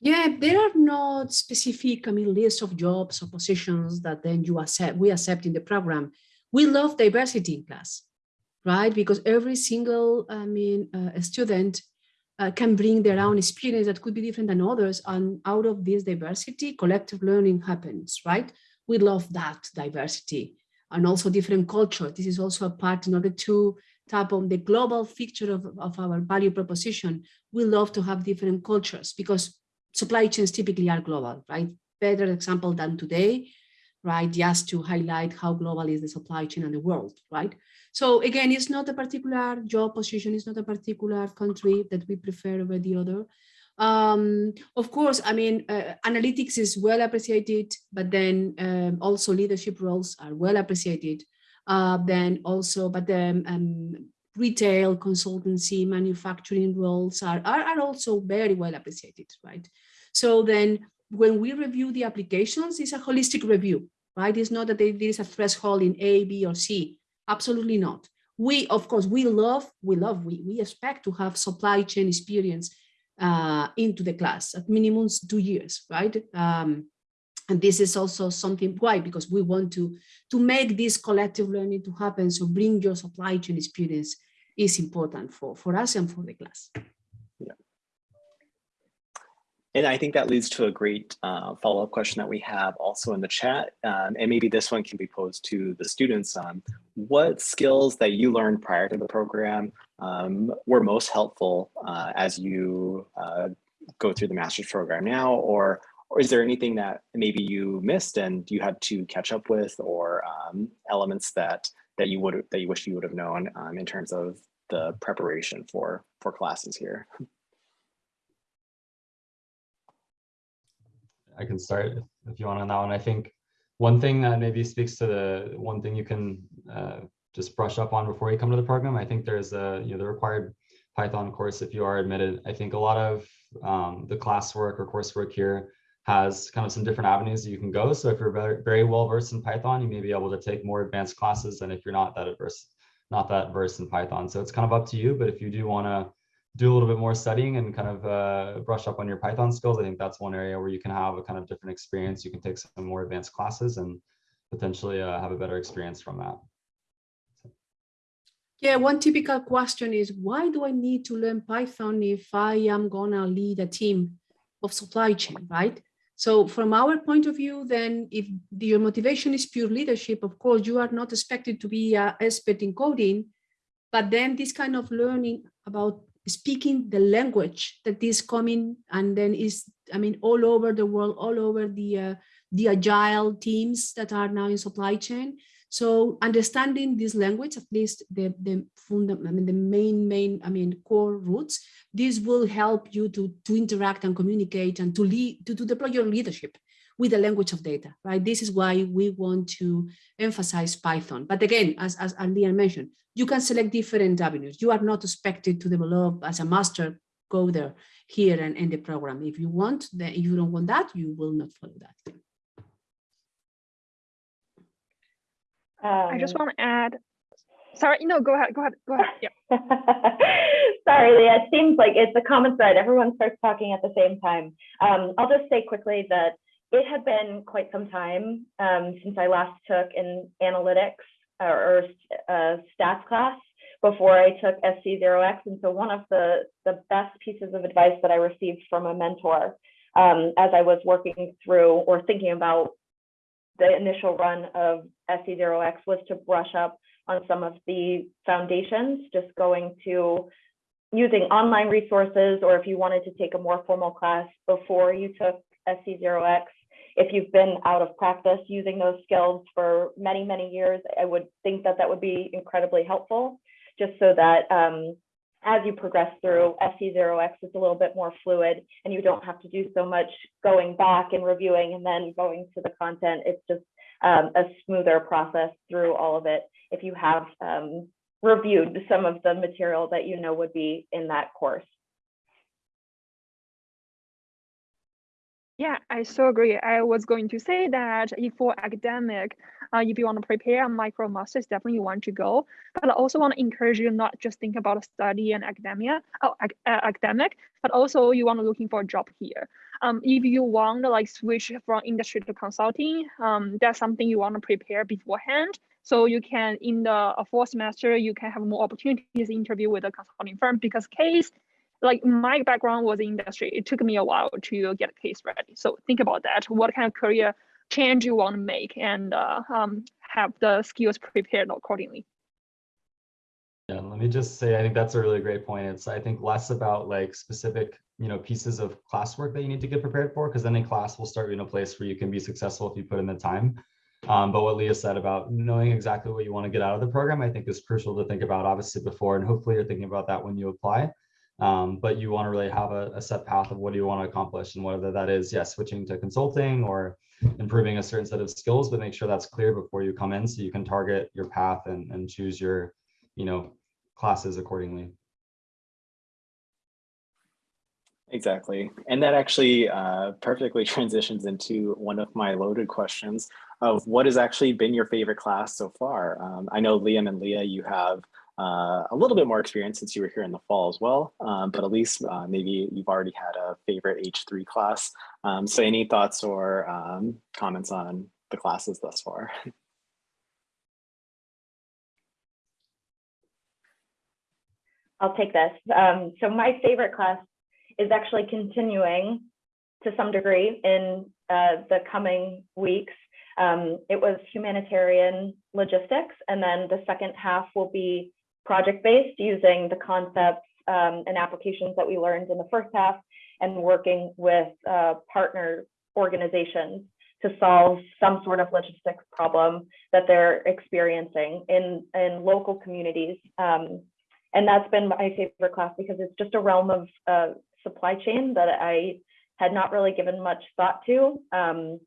Yeah, there are not specific, I mean, lists of jobs or positions that then you accept, we accept in the program. We love diversity in class, right? Because every single, I mean, uh, student uh, can bring their own experience that could be different than others. And out of this diversity, collective learning happens, right? We love that diversity and also different culture. This is also a part in order to tap on the global feature of, of our value proposition. We love to have different cultures because supply chains typically are global, right? Better example than today, right? Just to highlight how global is the supply chain and the world, right? So again, it's not a particular job position, it's not a particular country that we prefer over the other. Um, of course, I mean, uh, analytics is well appreciated, but then um, also leadership roles are well appreciated. Uh, then also, but then um, retail, consultancy, manufacturing roles are, are, are also very well appreciated, right? So then when we review the applications, it's a holistic review, right? It's not that there is a threshold in A, B, or C. Absolutely not. We, of course, we love, we love, we, we expect to have supply chain experience uh, into the class at minimum two years, right? Um, and this is also something, why? Because we want to, to make this collective learning to happen. So bring your supply chain experience is important for, for us and for the class. And I think that leads to a great uh, follow-up question that we have also in the chat. Um, and maybe this one can be posed to the students. Um, what skills that you learned prior to the program um, were most helpful uh, as you uh, go through the master's program now? Or, or is there anything that maybe you missed and you had to catch up with or um, elements that that you would that you wish you would have known um, in terms of the preparation for for classes here? I can start if you want on that one. I think one thing that maybe speaks to the one thing you can uh, just brush up on before you come to the program. I think there's a you know the required Python course if you are admitted. I think a lot of um, the classwork or coursework here has kind of some different avenues you can go. So if you're very, very well versed in Python, you may be able to take more advanced classes than if you're not that adverse, not that versed in Python. So it's kind of up to you. But if you do want to do a little bit more studying and kind of uh, brush up on your Python skills, I think that's one area where you can have a kind of different experience. You can take some more advanced classes and potentially uh, have a better experience from that. Yeah, one typical question is, why do I need to learn Python if I am gonna lead a team of supply chain, right? So from our point of view, then if your motivation is pure leadership, of course, you are not expected to be an expert in coding, but then this kind of learning about speaking the language that is coming and then is, I mean, all over the world, all over the, uh, the agile teams that are now in supply chain. So understanding this language, at least the, the fundament, I mean, the main, main, I mean, core roots, this will help you to, to interact and communicate and to lead, to, to deploy your leadership with the language of data, right? This is why we want to emphasize Python. But again, as, as Leanne mentioned, you can select different avenues. You are not expected to develop as a master coder here and in the program. If you want, then if you don't want that, you will not follow that. I just want to add, sorry, no, go ahead, go ahead, go ahead. Yeah. (laughs) sorry, Leah, it seems like it's a common thread. Everyone starts talking at the same time. Um, I'll just say quickly that it had been quite some time um, since I last took an analytics or, or uh, stats class before I took SC0X. And so one of the, the best pieces of advice that I received from a mentor um, as I was working through or thinking about the initial run of SC0X was to brush up on some of the foundations, just going to using online resources or if you wanted to take a more formal class before you took SC0X, if you've been out of practice using those skills for many, many years, I would think that that would be incredibly helpful, just so that um, as you progress through SC0X, it's a little bit more fluid and you don't have to do so much going back and reviewing and then going to the content. It's just um, a smoother process through all of it if you have um, reviewed some of the material that you know would be in that course. Yeah, I so agree. I was going to say that if for academic, uh, if you want to prepare a micro master's, definitely you want to go. But I also want to encourage you not just think about a study and academia, oh, ac uh, academic, but also you want to looking for a job here. Um, if you want to like switch from industry to consulting, um, that's something you want to prepare beforehand. So you can in the fourth semester, you can have more opportunities to interview with a consulting firm because case like my background was industry. It took me a while to get a case ready. So think about that. What kind of career change you want to make and uh, um, have the skills prepared accordingly. Yeah, let me just say, I think that's a really great point. It's, I think, less about like specific, you know, pieces of classwork that you need to get prepared for, because then in class we'll start you in a place where you can be successful if you put in the time. Um, but what Leah said about knowing exactly what you want to get out of the program, I think is crucial to think about obviously before, and hopefully you're thinking about that when you apply. Um, but you want to really have a, a, set path of what do you want to accomplish and whether that is, yes, switching to consulting or improving a certain set of skills, but make sure that's clear before you come in so you can target your path and, and choose your, you know, classes accordingly. Exactly. And that actually uh, perfectly (laughs) transitions into one of my loaded questions of what has actually been your favorite class so far. Um, I know Liam and Leah, you have uh, a little bit more experience since you were here in the fall as well, um, but Elise uh, maybe you've already had a favorite H3 class. Um, so any thoughts or um, comments on the classes thus far? I'll take this. Um, so my favorite class is actually continuing to some degree in uh, the coming weeks. Um, it was humanitarian logistics, and then the second half will be project-based using the concepts um, and applications that we learned in the first half and working with uh, partner organizations to solve some sort of logistics problem that they're experiencing in, in local communities. Um, and that's been my favorite class because it's just a realm of uh, supply chain that I had not really given much thought to. Um,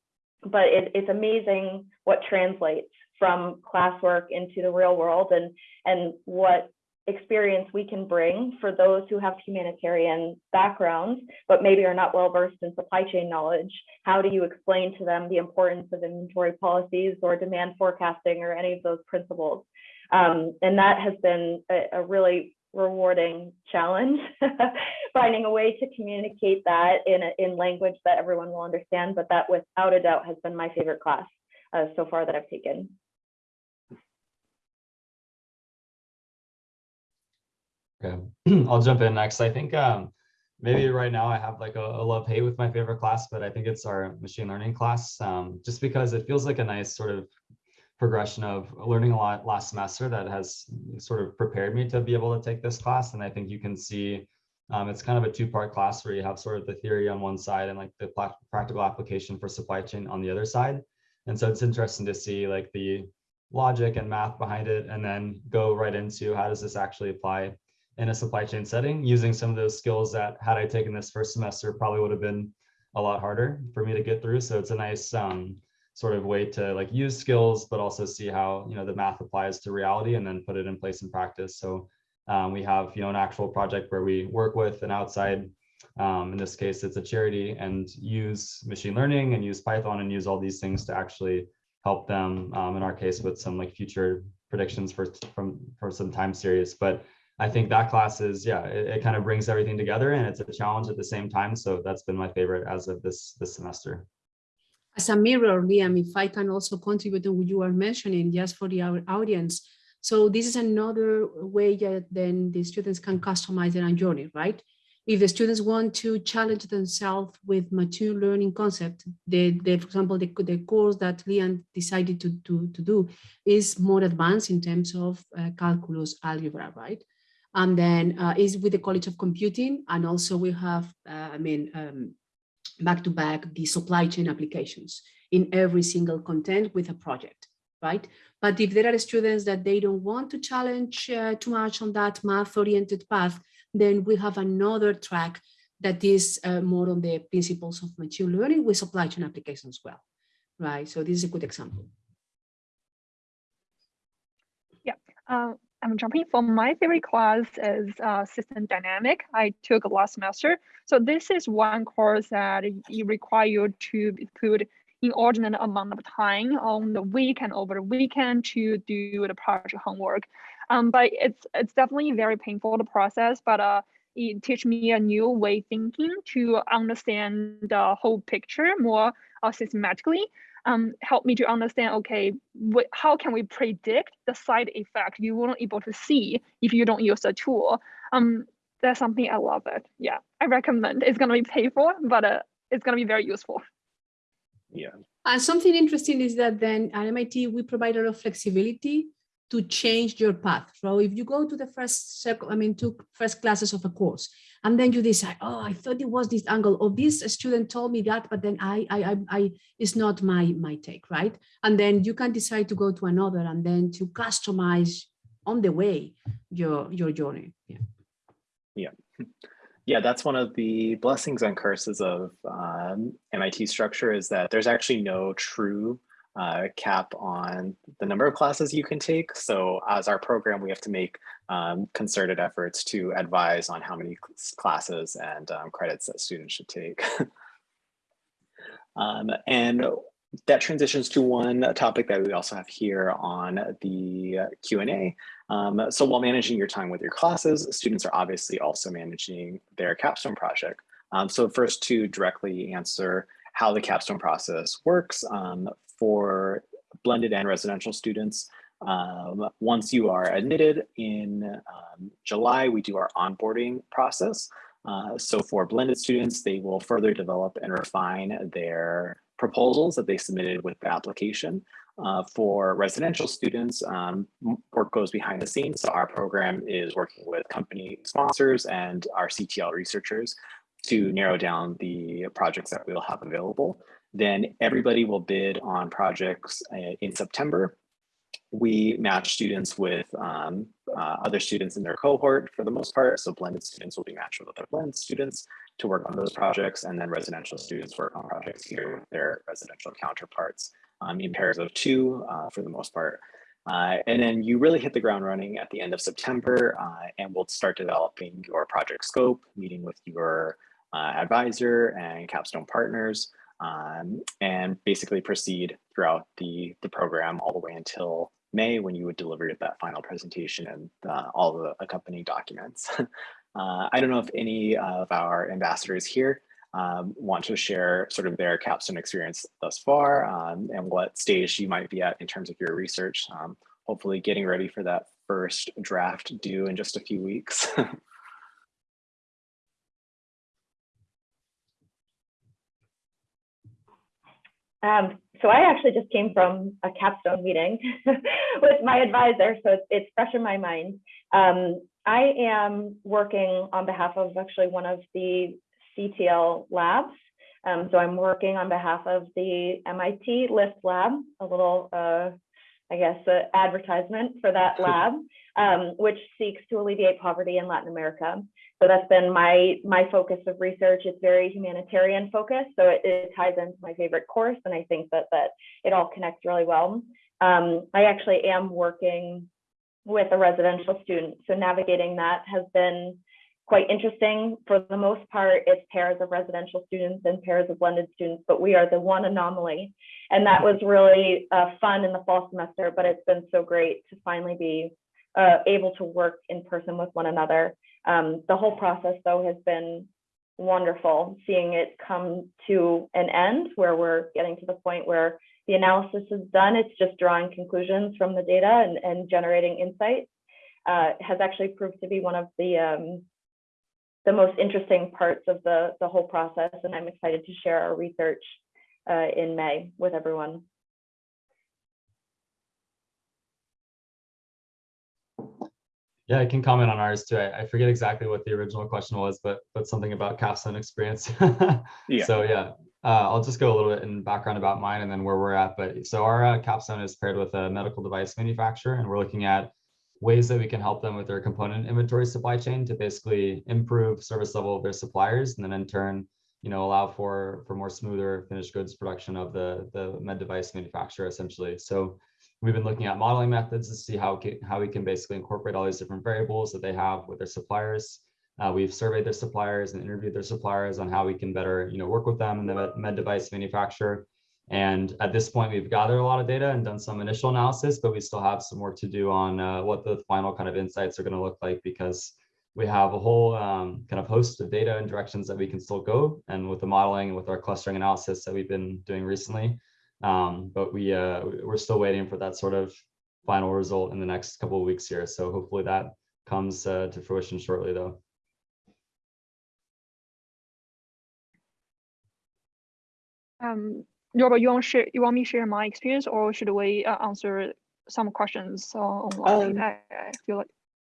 but it, it's amazing what translates from classwork into the real world and, and what experience we can bring for those who have humanitarian backgrounds, but maybe are not well versed in supply chain knowledge. How do you explain to them the importance of inventory policies or demand forecasting or any of those principles? Um, and that has been a, a really rewarding challenge, (laughs) finding a way to communicate that in, a, in language that everyone will understand, but that without a doubt has been my favorite class uh, so far that I've taken. Okay, (clears throat) I'll jump in next. I think um, maybe right now I have like a, a love hate with my favorite class, but I think it's our machine learning class, um, just because it feels like a nice sort of progression of learning a lot last semester that has sort of prepared me to be able to take this class. And I think you can see um, it's kind of a two-part class where you have sort of the theory on one side and like the practical application for supply chain on the other side. And so it's interesting to see like the logic and math behind it and then go right into how does this actually apply in a supply chain setting using some of those skills that had I taken this first semester probably would have been a lot harder for me to get through. So it's a nice um, sort of way to like use skills, but also see how, you know, the math applies to reality and then put it in place in practice. So um, we have, you know, an actual project where we work with an outside, um, in this case, it's a charity and use machine learning and use Python and use all these things to actually help them, um, in our case, with some like future predictions for from for some time series. But I think that class is, yeah, it, it, kind of brings everything together and it's a challenge at the same time. So that's been my favorite as of this, this semester. As a mirror, Liam, if I can also contribute to what you are mentioning just for the audience. So this is another way that then the students can customize their own journey, right? If the students want to challenge themselves with machine learning concept, the, the for example, the, the course that Liam decided to, to, to do is more advanced in terms of uh, calculus algebra, right? And then uh, is with the College of Computing. And also we have, uh, I mean, um, back to back the supply chain applications in every single content with a project, right? But if there are students that they don't want to challenge uh, too much on that math oriented path, then we have another track that is uh, more on the principles of machine learning with supply chain applications as well, right? So this is a good example. Yeah, uh, I'm jumping from my favorite class is uh, system dynamic. I took last semester. So this is one course that you require you to put inordinate amount of time on the week and over the weekend to do the project homework. Um, but it's it's definitely very painful the process, but uh, it teach me a new way thinking to understand the whole picture more uh, systematically. Um, help me to understand, okay, how can we predict the side effect you won't able to see if you don't use the tool? Um, that's something I love it. Yeah, I recommend. It's gonna be painful, but uh, it's gonna be very useful. Yeah. And something interesting is that then at MIT, we provide a lot of flexibility to change your path. So if you go to the first circle, I mean, to first classes of a course, and then you decide, oh, I thought it was this angle, or this student told me that, but then I, I, I, I it's not my, my take, right? And then you can decide to go to another, and then to customize on the way your your journey. Yeah. Yeah. Yeah, that's one of the blessings and curses of um, MIT structure is that there's actually no true uh, cap on the number of classes you can take. So as our program, we have to make um, concerted efforts to advise on how many classes and um, credits that students should take. (laughs) um, and that transitions to one topic that we also have here on the Q&A. Um, so while managing your time with your classes, students are obviously also managing their capstone project. Um, so first to directly answer how the capstone process works, um, for blended and residential students. Um, once you are admitted in um, July, we do our onboarding process. Uh, so for blended students, they will further develop and refine their proposals that they submitted with the application. Uh, for residential students, um, work goes behind the scenes. So our program is working with company sponsors and our CTL researchers to narrow down the projects that we'll have available. Then everybody will bid on projects uh, in September. We match students with um, uh, other students in their cohort for the most part. So blended students will be matched with other blended students to work on those projects. And then residential students work on projects here with their residential counterparts um, in pairs of two uh, for the most part. Uh, and then you really hit the ground running at the end of September uh, and we'll start developing your project scope, meeting with your uh, advisor and capstone partners um, and basically proceed throughout the, the program all the way until May when you would deliver that final presentation and uh, all the accompanying documents. (laughs) uh, I don't know if any of our ambassadors here um, want to share sort of their capstone experience thus far um, and what stage you might be at in terms of your research. Um, hopefully getting ready for that first draft due in just a few weeks. (laughs) Um, so I actually just came from a capstone meeting (laughs) with my advisor, so it's, it's fresh in my mind. Um, I am working on behalf of actually one of the CTL labs. Um, so I'm working on behalf of the MIT LIFT lab, a little, uh, I guess, uh, advertisement for that lab, um, which seeks to alleviate poverty in Latin America. So that's been my my focus of research. It's very humanitarian focused, so it, it ties into my favorite course, and I think that that it all connects really well. Um, I actually am working with a residential student, so navigating that has been quite interesting. For the most part, it's pairs of residential students and pairs of blended students, but we are the one anomaly. And that was really uh, fun in the fall semester, but it's been so great to finally be uh, able to work in person with one another. Um, the whole process, though, has been wonderful seeing it come to an end where we're getting to the point where the analysis is done. It's just drawing conclusions from the data and, and generating insights. Uh, has actually proved to be one of the um, the most interesting parts of the the whole process, and I'm excited to share our research uh, in May with everyone. Yeah, I can comment on ours too. I, I forget exactly what the original question was, but but something about capstone experience. (laughs) Yeah. So yeah, uh, I'll just go a little bit in background about mine and then where we're at. But so our uh, capstone is paired with a medical device manufacturer, and we're looking at ways that we can help them with their component inventory supply chain to basically improve service level of their suppliers, and then in turn, you know, allow for for more smoother finished goods production of the the med device manufacturer essentially. So we've been looking at modeling methods to see how ca- how we can basically incorporate all these different variables that they have with their suppliers. Uh, we've surveyed their suppliers and interviewed their suppliers on how we can better, you know, work with them and the med- med device manufacturer. And at this point, we've gathered a lot of data and done some initial analysis, but we still have some work to do on uh, what the final kind of insights are going to look like because we have a whole um, kind of host of data and directions that we can still go. And with the modeling and with our clustering analysis that we've been doing recently, um, but we uh, we're still waiting for that sort of final result in the next couple of weeks here. So hopefully that comes uh, to fruition shortly, though. Um, Robert, you want share? You want me to share my experience, or should we uh, answer some questions uh, online? Um, I, I feel like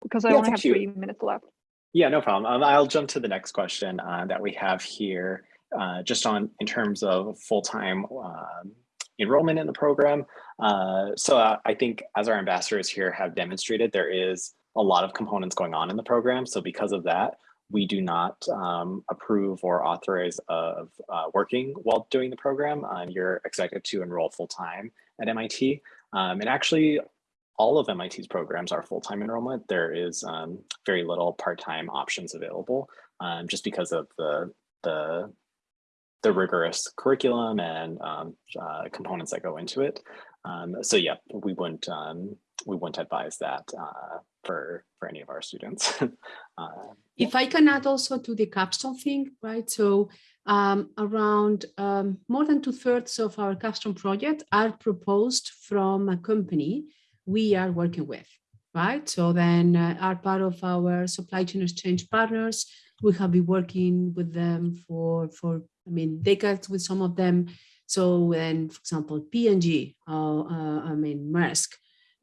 because I yeah, only have you. three minutes left. Yeah, no problem. Um, I'll jump to the next question uh, that we have here, uh, just on in terms of full-time um, enrollment in the program. Uh, so uh, I think as our ambassadors here have demonstrated, there is a lot of components going on in the program. So because of that, we do not um, approve or authorize of uh, working while doing the program. You're expected to enroll full-time at MIT. Um, and actually, all of MIT's programs are full-time enrollment. There is um, very little part-time options available um, just because of the, the, the rigorous curriculum and um, uh, components that go into it. Um, so yeah, we wouldn't, um, we wouldn't advise that uh, for, for any of our students. (laughs) uh, If I can add also to the capstone thing, right? So um, around um, more than two thirds of our capstone project are proposed from a company we are working with, right? So then uh, are part of our supply chain exchange partners. We have been working with them for, for I mean, decades with some of them. So then, for example, P&G, uh, uh, I mean, Maersk,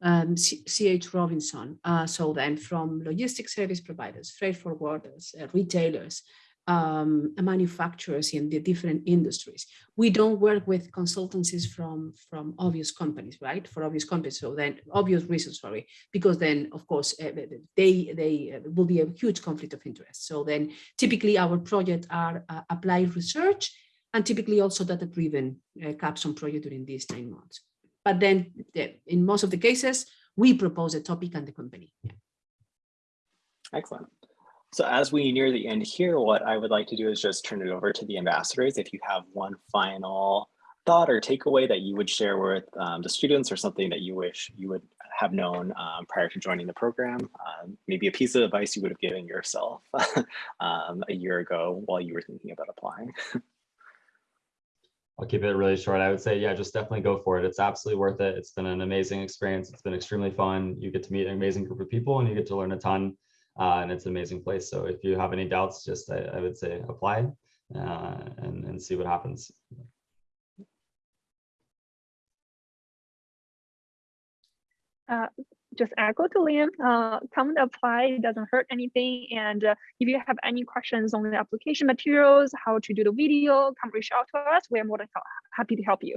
um, CH Robinson. Uh, so then from logistics service providers, freight forwarders, uh, retailers, um, manufacturers in the different industries. We don't work with consultancies from, from obvious companies, right? For obvious companies. So then obvious reasons, sorry, because then of course uh, they, they uh, will be a huge conflict of interest. So then typically our projects are uh, applied research and typically also data driven uh, capstone project during these nine months. But then the, in most of the cases, we propose a topic and the company. Yeah. Excellent. So as we near the end here, what I would like to do is just turn it over to the ambassadors. If you have one final thought or takeaway that you would share with um, the students or something that you wish you would have known um, prior to joining the program, um, maybe a piece of advice you would have given yourself (laughs) um, a year ago while you were thinking about applying. I'll keep it really short. I would say, yeah, just definitely go for it. It's absolutely worth it. It's been an amazing experience. It's been extremely fun. You get to meet an amazing group of people and you get to learn a ton. Uh, and it's an amazing place. So if you have any doubts, just I, I would say apply uh, and, and see what happens. Uh, just echo to Liam, uh, come and apply, it doesn't hurt anything. And uh, if you have any questions on the application materials, how to do the video, come reach out to us. We're more than happy to help you.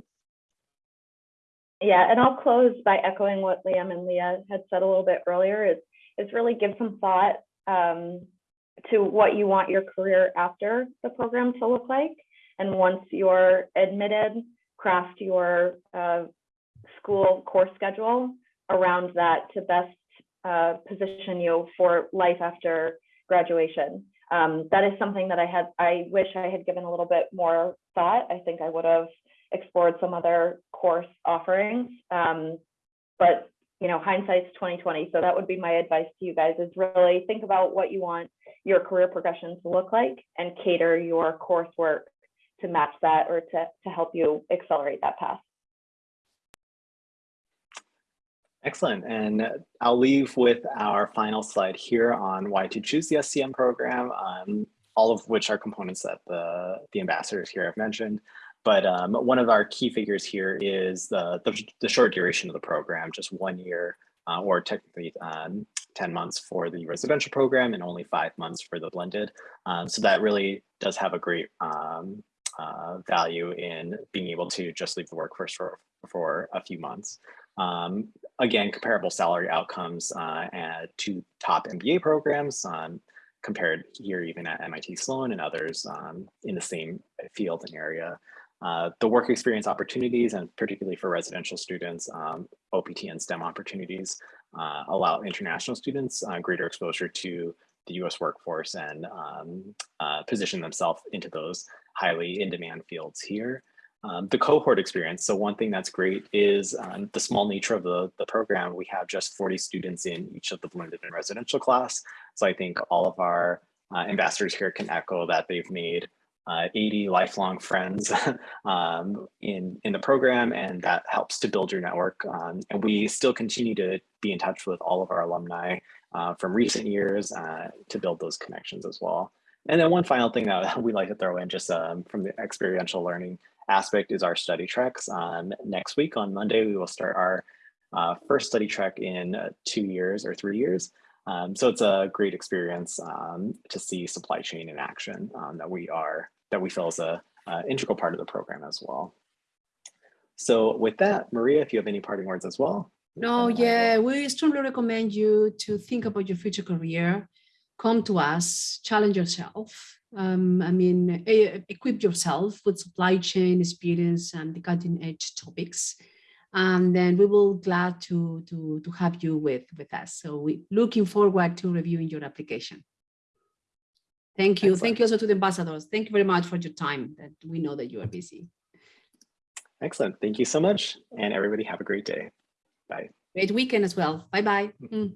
Yeah, and I'll close by echoing what Liam and Leah had said a little bit earlier is, is really give some thought um, to what you want your career after the program to look like. And once you're admitted, craft your uh, school course schedule around that to best uh, position you for life after graduation. Um, that is something that I had, I wish I had given a little bit more thought. I think I would have explored some other course offerings. Um, but you know, hindsight's 2020. So that would be my advice to you guys is really think about what you want your career progression to look like and cater your coursework to match that or to, to help you accelerate that path. Excellent. And I'll leave with our final slide here on why to choose the SCM program, um, all of which are components that the, the ambassadors here have mentioned. But um, one of our key figures here is the, the, the, short duration of the program, just one year uh, or technically um, 10 months for the residential program and only five months for the blended. Um, so that really does have a great um, uh, value in being able to just leave the workforce for, for a few months. Um, again, comparable salary outcomes uh, two top MBA programs um, compared here even at MIT Sloan and others in the same field and area. Uh, the work experience opportunities and particularly for residential students, um, OPT and STEM opportunities uh, allow international students uh, greater exposure to the US workforce and um, uh, position themselves into those highly in-demand fields here. Um, the cohort experience. So one thing that's great is um, the small nature of the, the program. We have just 40 students in each of the blended and residential class. So I think all of our uh, ambassadors here can echo that they've made uh, 80 lifelong friends (laughs) um, in, in the program, and that helps to build your network. Um, and we still continue to be in touch with all of our alumni uh, from recent years uh, to build those connections as well. And then one final thing that (laughs) we like to throw in just um, from the experiential learning aspect is our study treks. Um, next week on Monday, we will start our uh, first study trek in uh, two years or three years. Um, so it's a great experience um, to see supply chain in action that we are that we feel is a uh, integral part of the program as well. So with that, Maria, if you have any parting words as well. No, And I will- yeah, we strongly recommend you to think about your future career. Come to us, challenge yourself. Um, I mean, equip yourself with supply chain experience and the cutting edge topics. And then we will glad to, to, to have you with, with us. So we're looking forward to reviewing your application. Thank you. Thank you also to the ambassadors. Thank you very much for your time that we know that you are busy. Excellent. Thank you so much. And everybody have a great day. Bye. Great weekend as well. Bye-bye. Mm.